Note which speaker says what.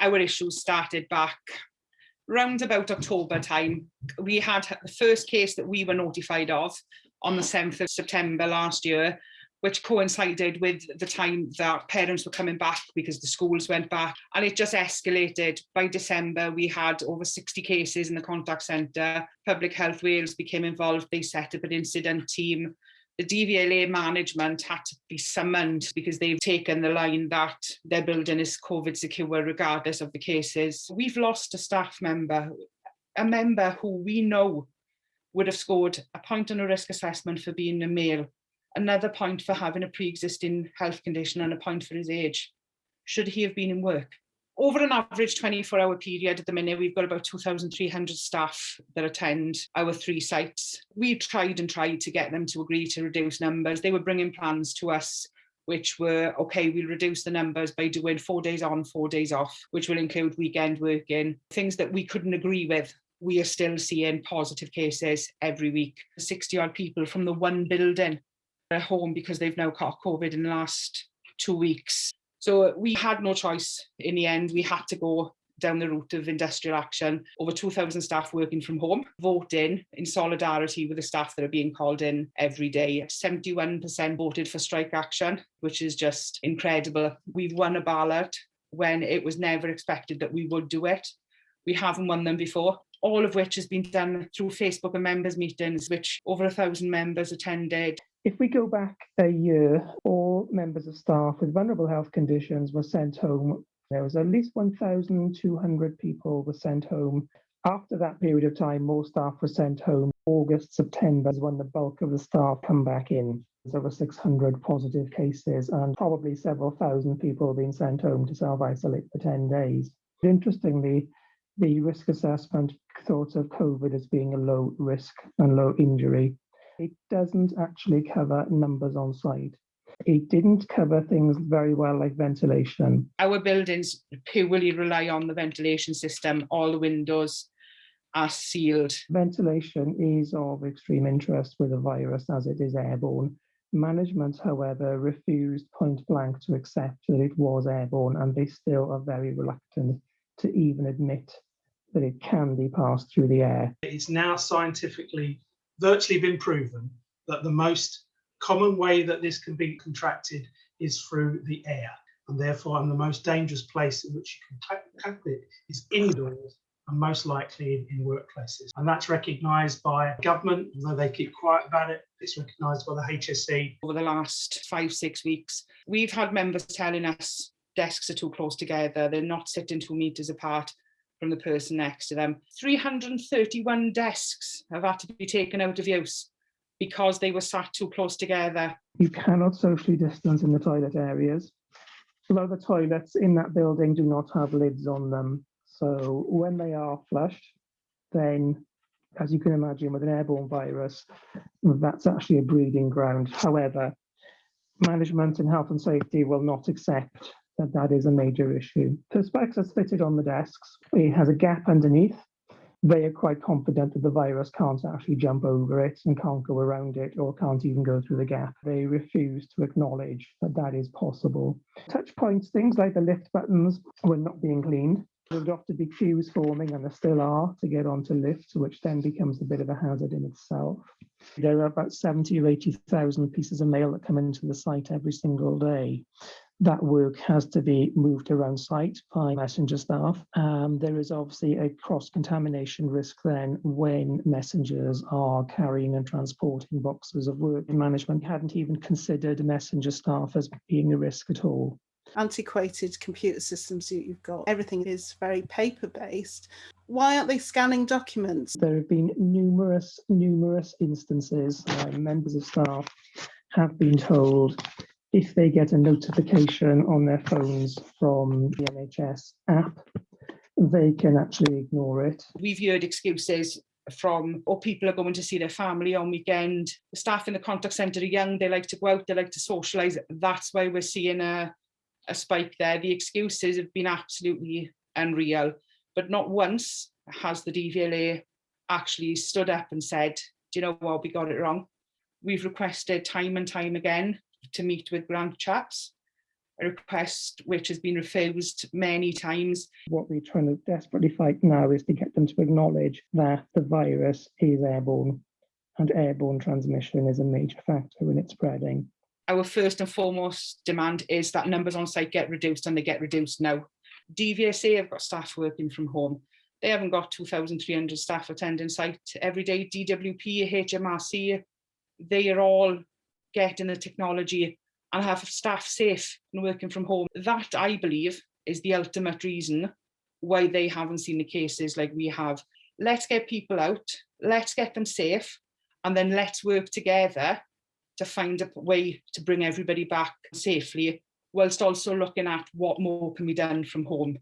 Speaker 1: Our issues started back round about October time. We had the first case that we were notified of on the 7th of September last year, which coincided with the time that parents were coming back because the schools went back and it just escalated. By December, we had over 60 cases in the contact centre. Public Health Wales became involved. They set up an incident team. The DVLA management had to be summoned because they've taken the line that their building is COVID secure regardless of the cases. We've lost a staff member, a member who we know would have scored a point on a risk assessment for being a male another point for having a pre-existing health condition and a point for his age. Should he have been in work? Over an average 24 hour period at the minute, we've got about 2,300 staff that attend our three sites. We tried and tried to get them to agree to reduce numbers. They were bringing plans to us which were, okay, we'll reduce the numbers by doing four days on, four days off, which will include weekend working, things that we couldn't agree with. We are still seeing positive cases every week. 60 odd people from the one building at home because they've now caught COVID in the last two weeks. So we had no choice in the end. We had to go down the route of industrial action. Over 2,000 staff working from home, voting in solidarity with the staff that are being called in every day. 71% voted for strike action, which is just incredible. We've won a ballot when it was never expected that we would do it. We haven't won them before all of which has been done through Facebook and members meetings, which over a thousand members attended.
Speaker 2: If we go back a year, all members of staff with vulnerable health conditions were sent home. There was at least 1,200 people were sent home. After that period of time, more staff were sent home. August, September is when the bulk of the staff come back in. There's over 600 positive cases and probably several thousand people being sent home to self-isolate for 10 days. Interestingly, the risk assessment thought of COVID as being a low risk and low injury it doesn't actually cover numbers on site. It didn't cover things very well like ventilation.
Speaker 1: Our buildings purely rely on the ventilation system. All the windows are sealed.
Speaker 2: Ventilation is of extreme interest with a virus as it is airborne. Management, however, refused point blank to accept that it was airborne and they still are very reluctant to even admit that it can be passed through the air.
Speaker 3: It's now scientifically virtually been proven that the most common way that this can be contracted is through the air. And therefore, and the most dangerous place in which you can tackle it is indoors and most likely in, in workplaces. And that's recognised by government, although they keep quiet about it, it's recognised by the HSE.
Speaker 1: Over the last five, six weeks, we've had members telling us desks are too close together, they're not sitting two metres apart from the person next to them. 331 desks have had to be taken out of use because they were sat too close together.
Speaker 2: You cannot socially distance in the toilet areas. A lot of the toilets in that building do not have lids on them. So when they are flushed, then as you can imagine with an airborne virus, that's actually a breeding ground. However, management and health and safety will not accept that that is a major issue. Perspex is fitted on the desks. It has a gap underneath. They are quite confident that the virus can't actually jump over it and can't go around it or can't even go through the gap. They refuse to acknowledge that that is possible. Touch points, things like the lift buttons were not being cleaned. There would often be queues forming, and there still are, to get onto lifts, which then becomes a bit of a hazard in itself. There are about 70 or 80,000 pieces of mail that come into the site every single day that work has to be moved around site by messenger staff. Um, there is obviously a cross-contamination risk then when messengers are carrying and transporting boxes of work. Management hadn't even considered messenger staff as being a risk at all.
Speaker 4: Antiquated computer systems you've got, everything is very paper-based. Why aren't they scanning documents?
Speaker 2: There have been numerous, numerous instances where members of staff have been told if they get a notification on their phones from the NHS app, they can actually ignore it.
Speaker 1: We've heard excuses from, or oh, people are going to see their family on weekend. The staff in the contact centre are young, they like to go out, they like to socialise. That's why we're seeing a, a spike there. The excuses have been absolutely unreal, but not once has the DVLA actually stood up and said, do you know what, we got it wrong. We've requested time and time again to meet with Grant Shapps. a request which has been refused many times.
Speaker 2: What we're trying to desperately fight now is to get them to acknowledge that the virus is airborne and airborne transmission is a major factor in its spreading.
Speaker 1: Our first and foremost demand is that numbers on site get reduced and they get reduced now. DVSA have got staff working from home. They haven't got 2,300 staff attending site every day. DWP, HMRC, they are all getting the technology and have staff safe and working from home. That, I believe, is the ultimate reason why they haven't seen the cases like we have. Let's get people out, let's get them safe, and then let's work together to find a way to bring everybody back safely, whilst also looking at what more can be done from home.